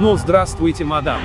Ну, здравствуйте, мадам.